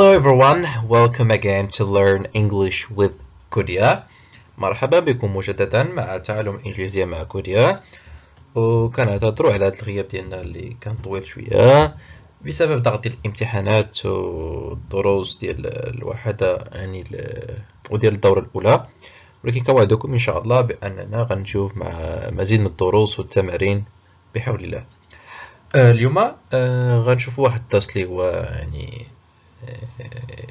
Hello everyone, welcome again to learn English with كوديا مرحبا بكم مجددا مع تعلم الإنجليزية مع كوديا. وكنعتذروا على هذا الغياب ديالنا اللي كان طويل شوية بسبب ضغط الامتحانات والدروس ديال الوحدة يعني وديال الدورة الأولى. ولكن كوعدكم إن شاء الله بأننا غنشوف مع مزيد من الدروس والتمارين بحول الله. آه، اليوم آه، غنشوفوا واحد الدرس اللي هو يعني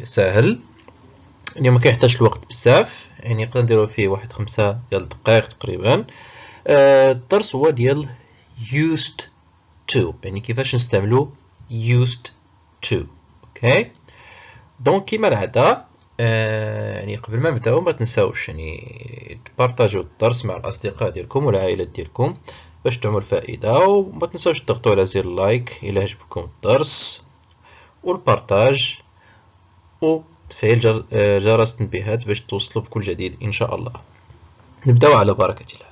ساهل يعني ما كيحتاجش الوقت بزاف يعني نقدر نديرو فيه واحد خمسة ديال الدقائق تقريبا. الدرس هو ديال used to يعني كيفاش نستعملو used to okay donc كيما العادة يعني قبل ما نبدأو ما تنساوش يعني تبارطاجيو الدرس مع الأصدقاء ديالكم والعائلات ديالكم باش تعم الفائدة وما تنساوش تضغطوا على زر like إلا عجبكم الدرس وال partage وتفعيل جرس التنبيهات باش توصلوا بكل جديد إن شاء الله. نبداو على بركة الله.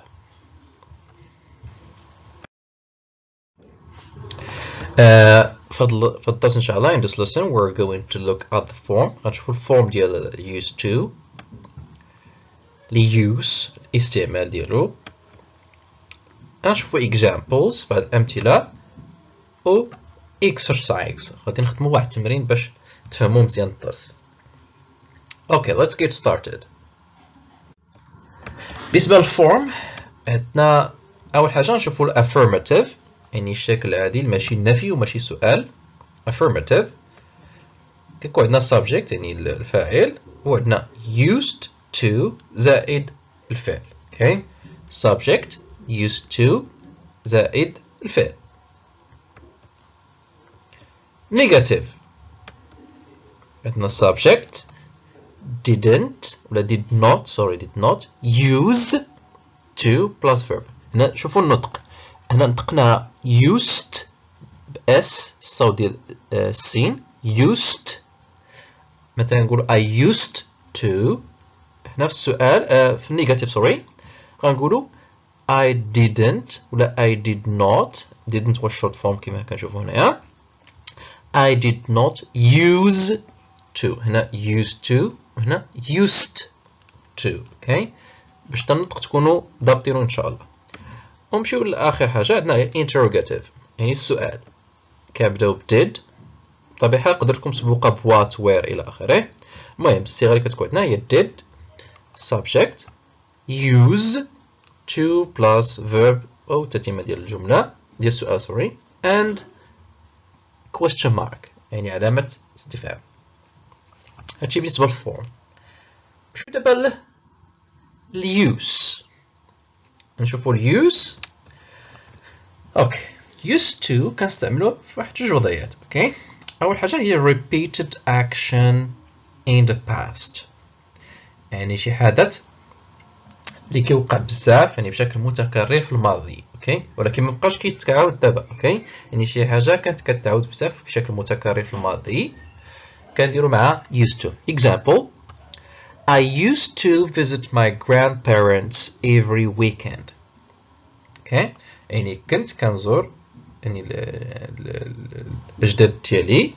آه فالدرس إن شاء الله. In this lesson we're going to look at the form. غنشوفوا ال form ديال used to. ال use الاستعمال ديالو. نشوفوا examples بعد أمثلة. و exercise. غادي نخدموا واحد التمرين باش تفهموا مزيان الدرس okay let's get started. بالنسبة لل form عندنا أول حاجة نشوفوا ال affirmative يعني الشكل العادي ماشي النفي وماشي سؤال affirmative. كيكون عندنا subject يعني الفاعل وعندنا used to زائد الفعل أوكي subject used to زائد الفعل negative. عندنا subject didn't ولا did not sorry did not use to plus verb. هنا شوفوا النطق. هنا نطقنا used اس الصوت ديال السين used. مثلا نقول I used to. هنا في السؤال في ال negative sorry غنقولوا I didn't ولا I did not. Didn't was short form كما كنشوفوا هنايا I did not use to. هنا used to وهنا used to. okay باش تنطق تكونوا ضابطينو إن شاء الله. ونمشيو لآخر حاجة عندنا interrogative. يعني السؤال. كنبداو ب did بطبيعه الحال قدرتكم تسبقوها ب what where إلى آخره. المهم الصيغه اللي كتكون عندنا هي did. Subject. Use to plus verb أو تتمة ديال الجملة ديال السؤال sorry. And question mark. يعني علامة استفهام. هادشي بالنسبة للفورم نمشيو دابا لل use نشوفو ال use okay used to كنستعملو في واحد جوج وضعيات. okay أول حاجة هي repeated action in the past. يعني شي حدث اللي كيوقع بزاف يعني بشكل متكرر في الماضي. okay ولكن ما بقاش كيتعاود دابا. okay يعني شي حاجة كانت كتعاود بزاف بشكل متكرر في الماضي. كنديرو مع used to. Example I used to visit my grandparents every weekend. okay يعني كنت كنزور يعني الاجداد ديالي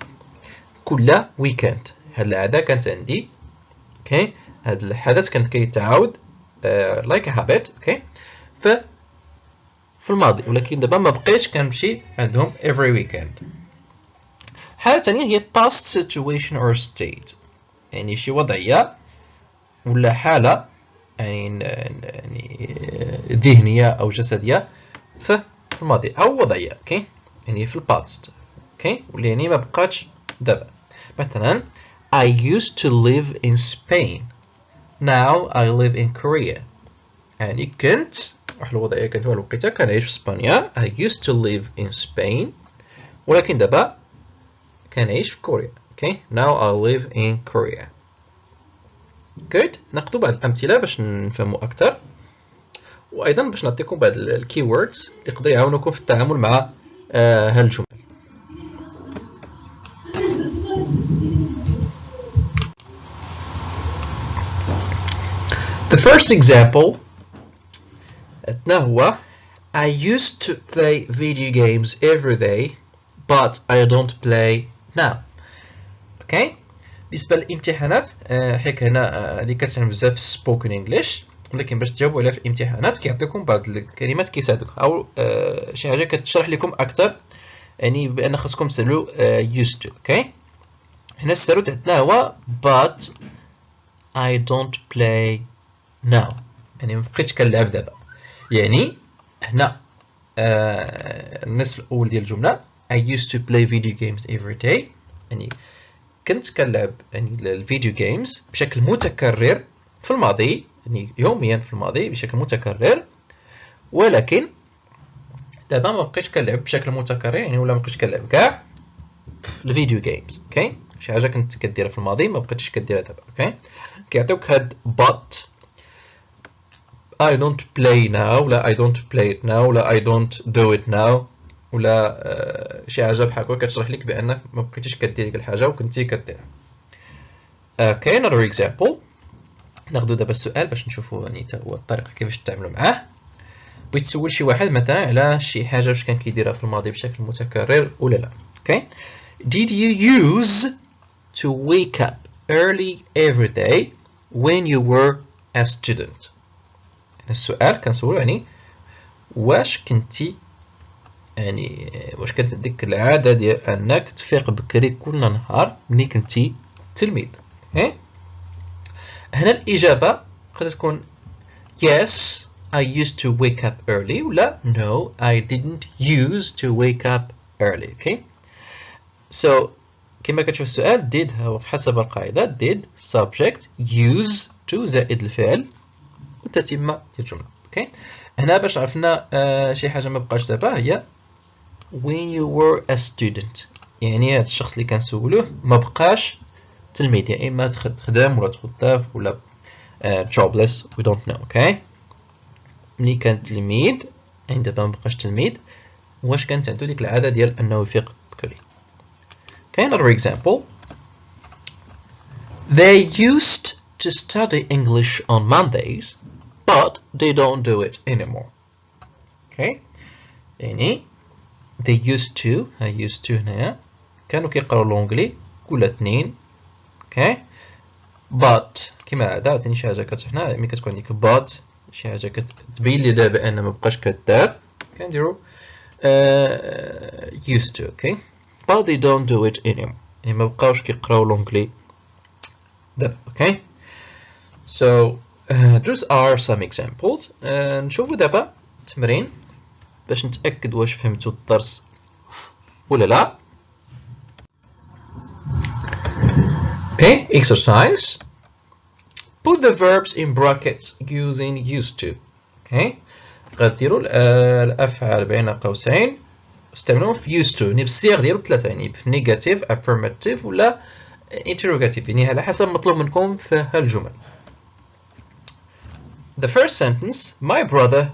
كل weekend هاد العادة كانت عندي. okay هاد الحدث كان كيتعاود a habit. Okay? ف في الماضي. ولكن دابا ما بقيتش كنمشي عندهم every weekend. حالة ثانية هي past situation or state. يعني شي وضعية ولا حالة يعني يعني ذهنية أو جسدية في الماضي. أو وضعية أوكي يعني في ال past أوكي واللي يعني ما بقاتش دابا. مثلا I used to live in Spain. Now I live in Korea. يعني كنت واحد الوضعية كانت واحد الوقيته كنعيش في إسبانيا. I used to live in Spain. ولكن دابا كنعيش في كوريا؟ Okay now I live in Korea. Good. ناخذ بعض الأمثلة باش نفهموا أكثر. وأيضا باش نعطيكم بعض ال key words اللي يقدر يعاونوكم في التعامل مع آه هالجمل The first example هو. I used to play video games every day but I don't play now okay. بالنسبة للامتحانات حيت هنا اللي كتعلم بزاف سبوكن انجلش ولكن باش تجاوبوا عليها في الامتحانات كيعطيكم بعض الكلمات كيساعدوك. أو شي حاجة كتشرح لكم أكثر يعني بأن خاصكم تسألوا used to أوكي هنا السروت عندنا هو but I don't play now. يعني ما بقيتش كنلعب دابا. يعني هنا آه النصف الأول ديال الجملة. I used to play video games every day. يعني كنت كنلعب يعني الفيديو جيمز بشكل متكرر في الماضي يعني يوميا في الماضي بشكل متكرر. ولكن دابا ما بقيتش كنلعب بشكل متكرر يعني ولا ما بقيتش كنلعب كاع ال video games okay شي حاجة كنت كديرها في الماضي ما بقيتش كديرها دابا okay كيعطيوك هاد but. I don't play now ولا I don't play it now ولا I don't do it now ولا آه، شي حاجة بحال هكا كتشرح لك بأنك ما بقيتيش كدير ديك الحاجة وكنتي كديرها okay another example. ناخذ دابا السؤال باش نشوفوا يعني حتى هو الطريقة كيفاش تتعاملوا معاه. بغيت تسول شي واحد مثلا على شي حاجة واش كان كيديرها في الماضي بشكل متكرر ولا لا. أوكي did you use to wake up early every day when you were a student? السؤال كنسولو يعني واش كنتي يعني واش كانت عندك العادة ديال أنك تفيق بكري كل نهار ملي كنتي تلميذ إيه؟ هنا الإجابة قد تكون yes I used to wake up early ولا no I didn't use to wake up early okay so كما كتشوف السؤال did هو حسب القاعدة did subject use to زائد الفعل والتتمة ديال الجملة أوكي هنا باش عرفنا آه شي حاجة ما بقاش دابا هي when you were a student. يعني هذا الشخص اللي كنسولوه ما بقاش تلميذ يا يعني اما تخدم ولا تخطف ولا uh, jobless we don't know okay ملي كان تلميذ يعني دابا ما بقاش تلميذ واش كانت عنده ديك العادة ديال أنه يفيق بكري؟ Okay another example. They used to study English on Mondays but they don't do it anymore. Okay يعني they used to I used to هنايا كانوا كيقراو l'anglais كل اثنين. okay but كما عادة عاوتاني شي حاجة كتحنا ملي كتكون عندك but. شي حاجة كتبين لي دابا أن ما بقاش كدار كنديرو uh, used to okay. But they don't do it anymore. يعني ما بقاوش كيقراو لونجلي دابا okay. So uh, those are some examples. Uh, نشوفو دابا تمرين. باش نتأكد واش فهمتوا الدرس ولا لا Okay, exercise. Put the verbs in brackets using used to. Okay. غديروا الأفعال بين قوسين استعملوهم في used to يعني بالصيغ ثلاثة يعني في negative affirmative ولا interrogative يعني على حسب مطلوب منكم في هالجمل. The first sentence My brother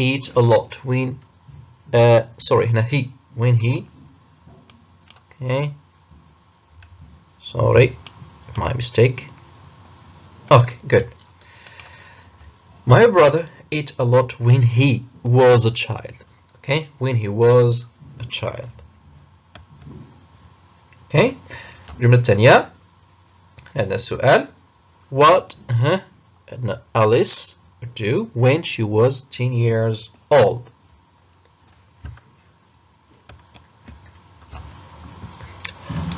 eats a lot when uh, sorry هنا he when he okay sorry my mistake okay good my brother ate a lot when he was a child okay when he was a child okay الجملة الثانية عندنا السؤال what uh, Alice do when she was 10 years old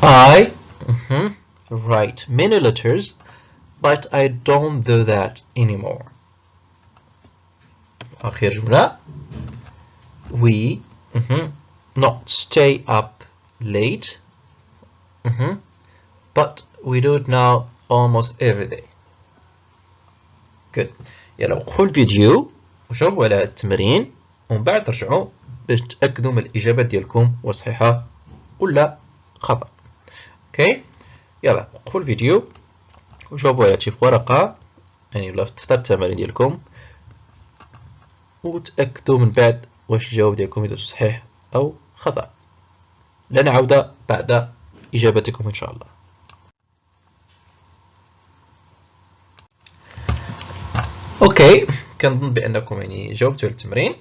I mm -hmm, write many letters but I don't do that anymore آخر جملة we mm -hmm, not stay up late mm -hmm, but we do it now almost every day good يلا وقفوا الفيديو وجاوبوا على التمرين ومن بعد رجعوا باش تأكدوا من الاجابه ديالكم صحيحه ولا خطأ. أوكي؟ يلا وقفوا الفيديو وجاوبوا على في ورقة يعني ولا في دفتر التمارين ديالكم وتأكدوا من بعد واش الجواب ديالكم إذا صحيح أو خطأ. لنا عوده بعد إجابتكم إن شاء الله. okay. كنظن بأنكم يعني جاوبتوا على التمرين.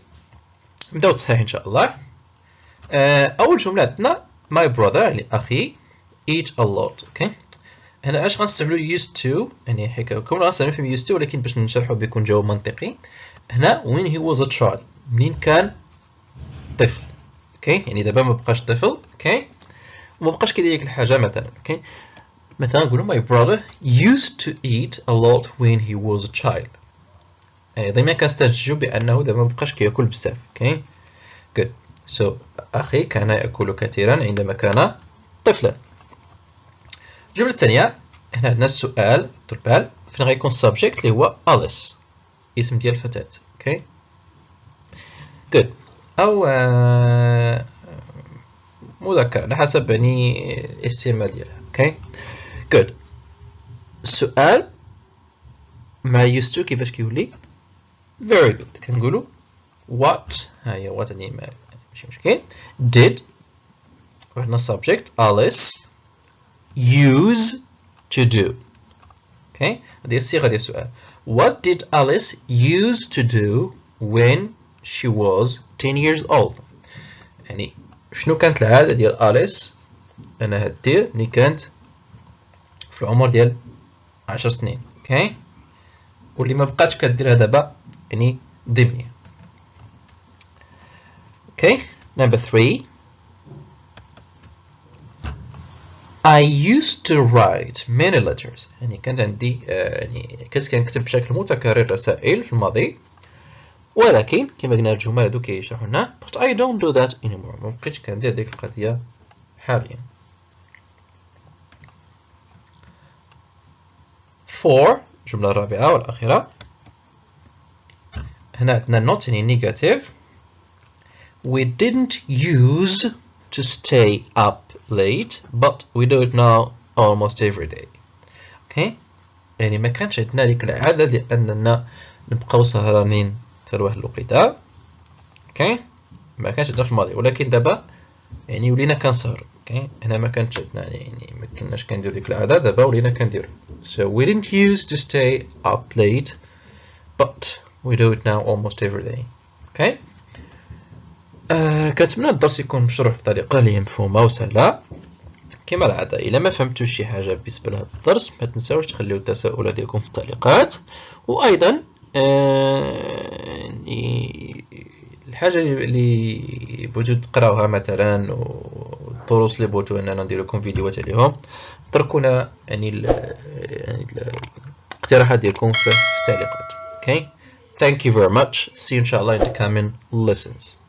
نبداو تصحيح إن شاء الله. آه، أول جملة عندنا my brother يعني أخي eat a lot. okay. هنا علاش غنستعملو used to يعني حكا كون غنستعملو فيهم used to ولكن باش نشرحو بيكون جواب منطقي. هنا when he was a child. منين كان؟ طفل. okay. يعني دابا ما بقاش طفل. okay. وما بقاش كيدير ديك الحاجة مثلا. okay. مثلا نقولو my brother used to eat a lot when he was a child. يعني دائما كنستنتجو بأنه دابا ما بقاش كيأكل بزاف okay good. So أخي كان يأكل كثيرا عندما كان طفلا. الجملة الثانية هنا عندنا السؤال طربال فين غيكون ال subject اللي هو Alice اسم ديال الفتاة okay good. أو آه مذكر على حسب يعني الاستعمال ديالها أوكي good. السؤال مع to كيفاش كيولي؟ Very good. كنقولوا what ها هي what يعني ماشي مشكل did وعندنا subject Alice use to do? Okay. هذه الصيغة ديال السؤال what did Alice use to do when she was 10 years old? يعني شنو كانت العادة ديال Alice أنها دير ملي كانت في العمر ديال 10 سنين okay واللي ما بقاتش كديرها دابا يعني ضمنية okay number 3 I used to write many letters. يعني كانت عندي يعني كنت كنكتب بشكل متكرر رسائل في الماضي. ولكن كما قلنا الجمل هادو كيشرحوا لنا but I don't do that anymore. ما بقيتش كندير ديك القضية حاليا. For الجملة الرابعة والأخيرة. هنا عندنا not يعني negative. We didn't use to stay up late but we do it now almost every day. Okay? يعني ما كانش عندنا ديك العادة لأننا نبقاو سهرانين حتى لواحد الوقيتة. okay ما كانش عندنا في الماضي. ولكن دابا يعني ولينا كنسهر. okay. هنا ما كانتش عندنا يعني ما كناش كندير ديك العادة. دابا ولينا كندير so we didn't use to stay up late but we do it now almost every day. Okay. آه كنتمنى الدرس يكون مشروح بطريقة اللي مفهومة وسهلة. كما العادة إلا ما فهمتوش شي حاجة بالنسبة لهذا الدرس ما تنساوش تخليو التساؤلات ديالكم في التعليقات وأيضا آه الحاجة اللي بغيتو تقراوها مثلا والدروس اللي بغيتو اننا ندير لكم فيديوهات عليهم تركونا يعني يعني الاقتراحات ديالكم في التعليقات. أوكي okay? thank you very much. See you inshallah in the coming lessons.